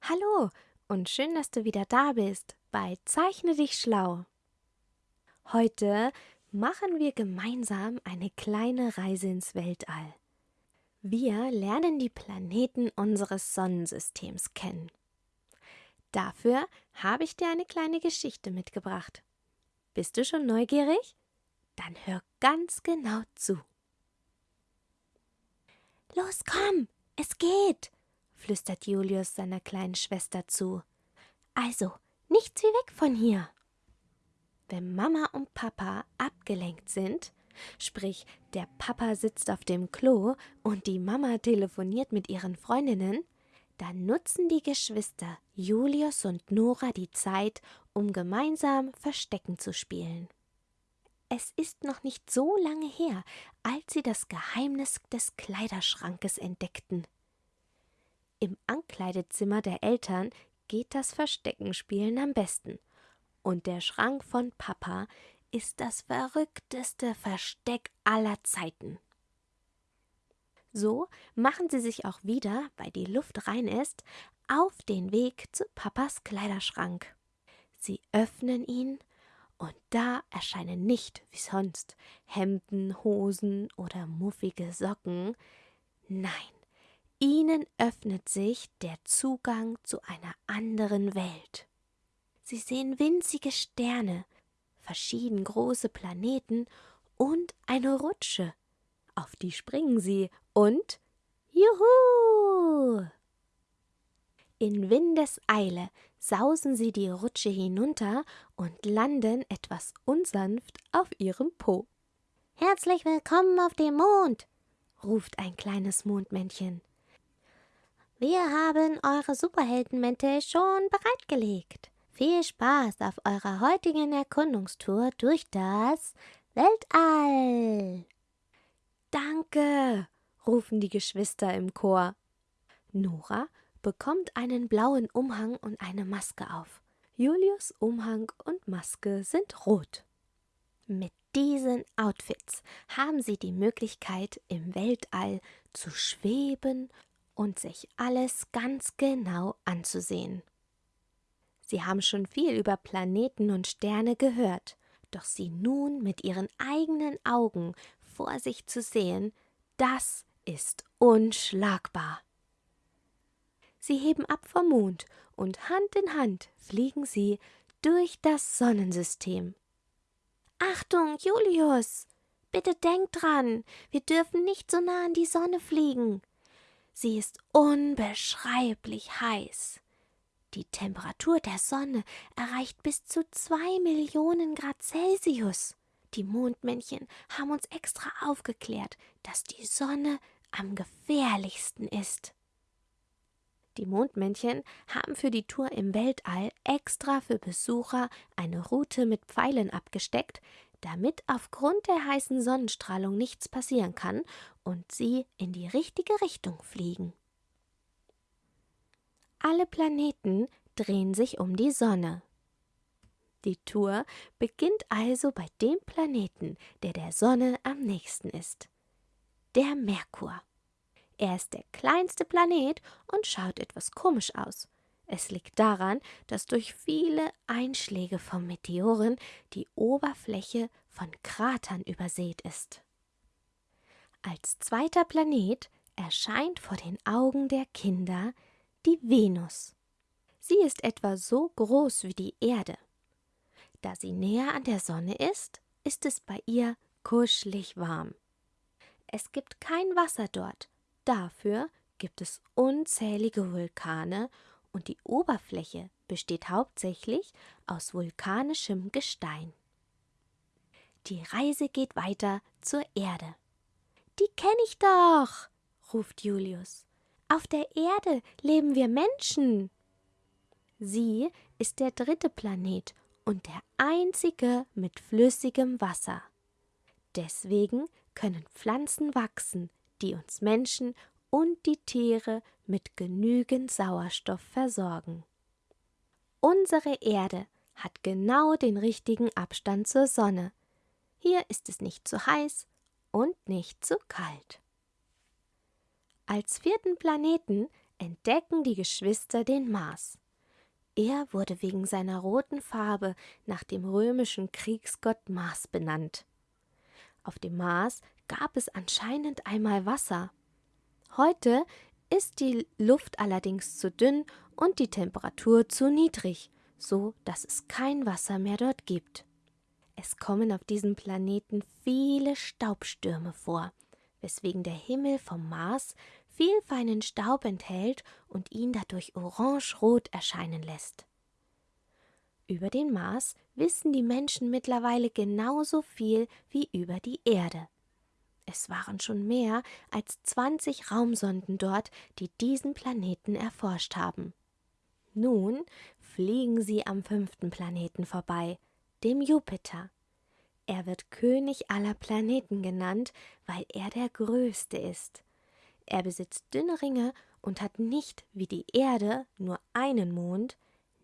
Hallo und schön, dass du wieder da bist bei Zeichne dich schlau. Heute machen wir gemeinsam eine kleine Reise ins Weltall. Wir lernen die Planeten unseres Sonnensystems kennen. Dafür habe ich dir eine kleine Geschichte mitgebracht. Bist du schon neugierig? Dann hör ganz genau zu. Los, komm, es geht, flüstert Julius seiner kleinen Schwester zu. Also, nichts wie weg von hier. Wenn Mama und Papa abgelenkt sind, sprich der Papa sitzt auf dem Klo und die Mama telefoniert mit ihren Freundinnen, dann nutzen die Geschwister Julius und Nora die Zeit, um gemeinsam Verstecken zu spielen. Es ist noch nicht so lange her, als sie das Geheimnis des Kleiderschrankes entdeckten. Im Ankleidezimmer der Eltern geht das Versteckenspielen am besten. Und der Schrank von Papa ist das verrückteste Versteck aller Zeiten. So machen sie sich auch wieder, weil die Luft rein ist, auf den Weg zu Papas Kleiderschrank. Sie öffnen ihn, und da erscheinen nicht wie sonst Hemden, Hosen oder muffige Socken. Nein, ihnen öffnet sich der Zugang zu einer anderen Welt. Sie sehen winzige Sterne, verschieden große Planeten und eine Rutsche. Auf die springen sie und Juhu! In Windeseile sausen sie die Rutsche hinunter und landen etwas unsanft auf ihrem Po. Herzlich willkommen auf dem Mond, ruft ein kleines Mondmännchen. Wir haben eure Superheldenmäntel schon bereitgelegt. Viel Spaß auf eurer heutigen Erkundungstour durch das Weltall. Danke, rufen die Geschwister im Chor. Nora bekommt einen blauen Umhang und eine Maske auf. Julius Umhang und Maske sind rot. Mit diesen Outfits haben sie die Möglichkeit, im Weltall zu schweben und sich alles ganz genau anzusehen. Sie haben schon viel über Planeten und Sterne gehört, doch sie nun mit ihren eigenen Augen vor sich zu sehen, das ist unschlagbar. Sie heben ab vom Mond und Hand in Hand fliegen sie durch das Sonnensystem. Achtung, Julius! Bitte denk dran, wir dürfen nicht so nah an die Sonne fliegen. Sie ist unbeschreiblich heiß. Die Temperatur der Sonne erreicht bis zu zwei Millionen Grad Celsius. Die Mondmännchen haben uns extra aufgeklärt, dass die Sonne am gefährlichsten ist. Die Mondmännchen haben für die Tour im Weltall extra für Besucher eine Route mit Pfeilen abgesteckt, damit aufgrund der heißen Sonnenstrahlung nichts passieren kann und sie in die richtige Richtung fliegen. Alle Planeten drehen sich um die Sonne. Die Tour beginnt also bei dem Planeten, der der Sonne am nächsten ist, der Merkur. Er ist der kleinste Planet und schaut etwas komisch aus. Es liegt daran, dass durch viele Einschläge von Meteoren die Oberfläche von Kratern übersät ist. Als zweiter Planet erscheint vor den Augen der Kinder die Venus. Sie ist etwa so groß wie die Erde. Da sie näher an der Sonne ist, ist es bei ihr kuschelig warm. Es gibt kein Wasser dort, Dafür gibt es unzählige Vulkane und die Oberfläche besteht hauptsächlich aus vulkanischem Gestein. Die Reise geht weiter zur Erde. Die kenne ich doch, ruft Julius. Auf der Erde leben wir Menschen. Sie ist der dritte Planet und der einzige mit flüssigem Wasser. Deswegen können Pflanzen wachsen, die uns Menschen und die Tiere mit genügend Sauerstoff versorgen. Unsere Erde hat genau den richtigen Abstand zur Sonne. Hier ist es nicht zu heiß und nicht zu kalt. Als vierten Planeten entdecken die Geschwister den Mars. Er wurde wegen seiner roten Farbe nach dem römischen Kriegsgott Mars benannt. Auf dem Mars gab es anscheinend einmal Wasser. Heute ist die Luft allerdings zu dünn und die Temperatur zu niedrig, so dass es kein Wasser mehr dort gibt. Es kommen auf diesem Planeten viele Staubstürme vor, weswegen der Himmel vom Mars viel feinen Staub enthält und ihn dadurch orange-rot erscheinen lässt. Über den Mars wissen die Menschen mittlerweile genauso viel wie über die Erde. Es waren schon mehr als 20 Raumsonden dort, die diesen Planeten erforscht haben. Nun fliegen sie am fünften Planeten vorbei, dem Jupiter. Er wird König aller Planeten genannt, weil er der größte ist. Er besitzt dünne Ringe und hat nicht wie die Erde nur einen Mond,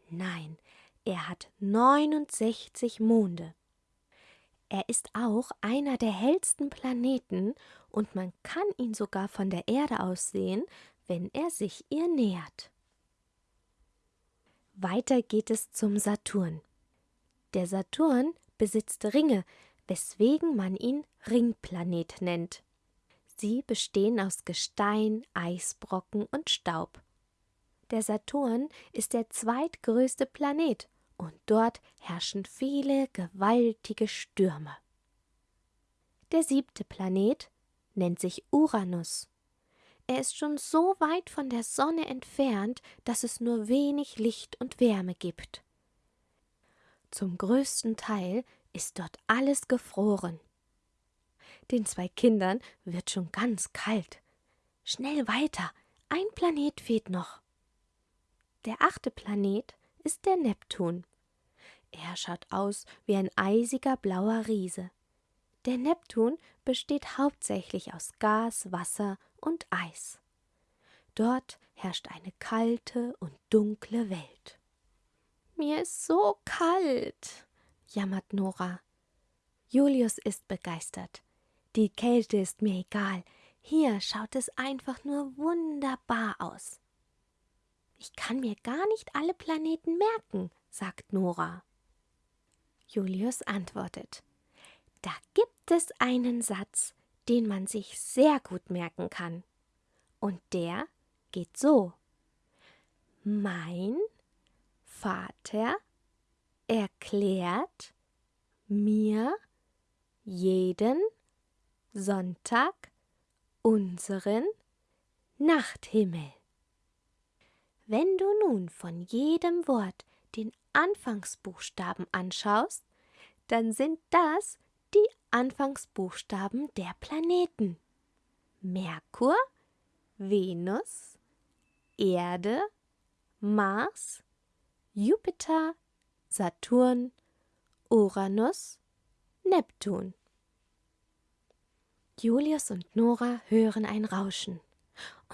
nein, er hat 69 Monde. Er ist auch einer der hellsten Planeten und man kann ihn sogar von der Erde aus sehen, wenn er sich ihr nähert. Weiter geht es zum Saturn. Der Saturn besitzt Ringe, weswegen man ihn Ringplanet nennt. Sie bestehen aus Gestein, Eisbrocken und Staub. Der Saturn ist der zweitgrößte Planet und dort herrschen viele gewaltige Stürme. Der siebte Planet nennt sich Uranus. Er ist schon so weit von der Sonne entfernt, dass es nur wenig Licht und Wärme gibt. Zum größten Teil ist dort alles gefroren. Den zwei Kindern wird schon ganz kalt. Schnell weiter, ein Planet fehlt noch. Der achte Planet ist der Neptun. Er schaut aus wie ein eisiger blauer Riese. Der Neptun besteht hauptsächlich aus Gas, Wasser und Eis. Dort herrscht eine kalte und dunkle Welt. Mir ist so kalt, jammert Nora. Julius ist begeistert. Die Kälte ist mir egal. Hier schaut es einfach nur wunderbar aus. Ich kann mir gar nicht alle Planeten merken, sagt Nora. Julius antwortet Da gibt es einen Satz, den man sich sehr gut merken kann. Und der geht so Mein Vater erklärt mir jeden Sonntag unseren Nachthimmel. Wenn du nun von jedem Wort den Anfangsbuchstaben anschaust, dann sind das die Anfangsbuchstaben der Planeten. Merkur, Venus, Erde, Mars, Jupiter, Saturn, Uranus, Neptun. Julius und Nora hören ein Rauschen.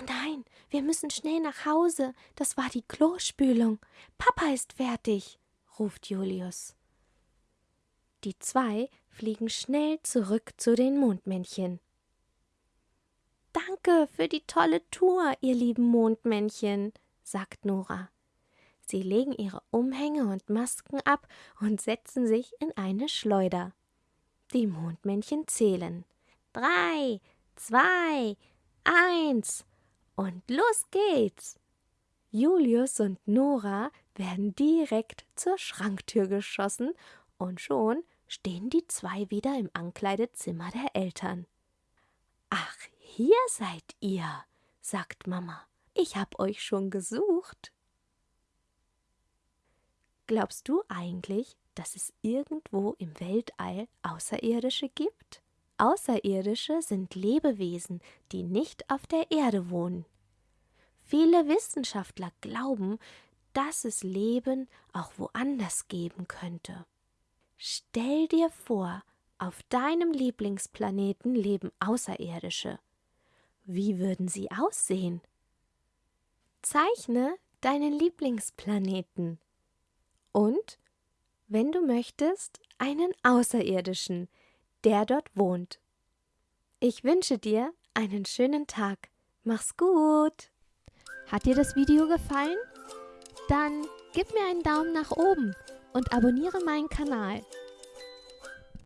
Nein, wir müssen schnell nach Hause. Das war die Klospülung. Papa ist fertig, ruft Julius. Die zwei fliegen schnell zurück zu den Mondmännchen. Danke für die tolle Tour, ihr lieben Mondmännchen, sagt Nora. Sie legen ihre Umhänge und Masken ab und setzen sich in eine Schleuder. Die Mondmännchen zählen. Drei, zwei, eins. Und los geht's! Julius und Nora werden direkt zur Schranktür geschossen und schon stehen die zwei wieder im Ankleidezimmer der Eltern. Ach, hier seid ihr, sagt Mama. Ich hab euch schon gesucht. Glaubst du eigentlich, dass es irgendwo im Weltall Außerirdische gibt? Außerirdische sind Lebewesen, die nicht auf der Erde wohnen. Viele Wissenschaftler glauben, dass es Leben auch woanders geben könnte. Stell dir vor, auf deinem Lieblingsplaneten leben Außerirdische. Wie würden sie aussehen? Zeichne deinen Lieblingsplaneten und, wenn du möchtest, einen Außerirdischen, der dort wohnt. Ich wünsche dir einen schönen Tag. Mach's gut. Hat dir das Video gefallen? Dann gib mir einen Daumen nach oben und abonniere meinen Kanal.